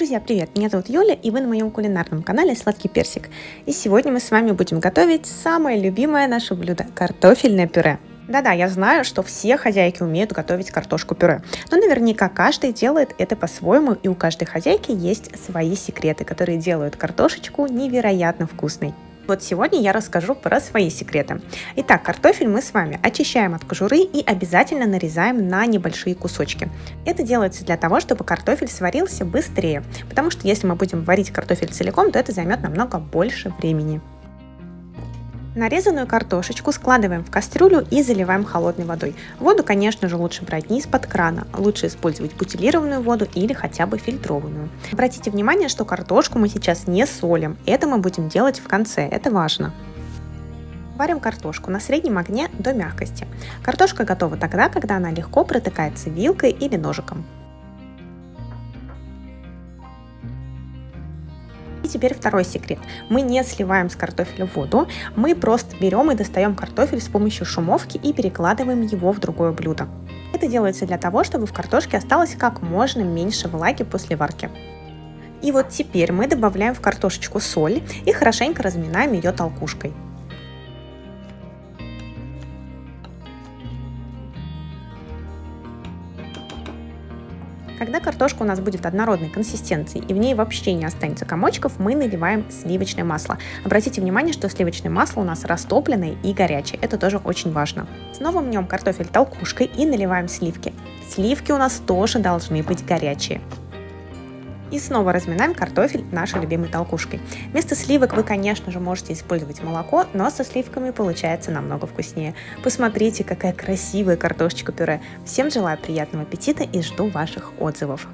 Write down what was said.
Друзья, привет! Меня зовут Юля, и вы на моем кулинарном канале Сладкий Персик. И сегодня мы с вами будем готовить самое любимое наше блюдо – картофельное пюре. Да-да, я знаю, что все хозяйки умеют готовить картошку пюре, но наверняка каждый делает это по-своему, и у каждой хозяйки есть свои секреты, которые делают картошечку невероятно вкусной. Вот сегодня я расскажу про свои секреты. Итак, картофель мы с вами очищаем от кожуры и обязательно нарезаем на небольшие кусочки. Это делается для того, чтобы картофель сварился быстрее, потому что если мы будем варить картофель целиком, то это займет намного больше времени. Нарезанную картошечку складываем в кастрюлю и заливаем холодной водой. Воду, конечно же, лучше брать не из-под крана, лучше использовать бутилированную воду или хотя бы фильтрованную. Обратите внимание, что картошку мы сейчас не солим, это мы будем делать в конце, это важно. Варим картошку на среднем огне до мягкости. Картошка готова тогда, когда она легко протыкается вилкой или ножиком. Теперь второй секрет. Мы не сливаем с картофеля воду, мы просто берем и достаем картофель с помощью шумовки и перекладываем его в другое блюдо. Это делается для того, чтобы в картошке осталось как можно меньше влаги после варки. И вот теперь мы добавляем в картошечку соль и хорошенько разминаем ее толкушкой. Когда картошка у нас будет однородной консистенции и в ней вообще не останется комочков, мы наливаем сливочное масло. Обратите внимание, что сливочное масло у нас растопленное и горячее. Это тоже очень важно. Снова мнем картофель толкушкой и наливаем сливки. Сливки у нас тоже должны быть горячие. И снова разминаем картофель нашей любимой толкушкой. Вместо сливок вы, конечно же, можете использовать молоко, но со сливками получается намного вкуснее. Посмотрите, какая красивая картошечка пюре. Всем желаю приятного аппетита и жду ваших отзывов.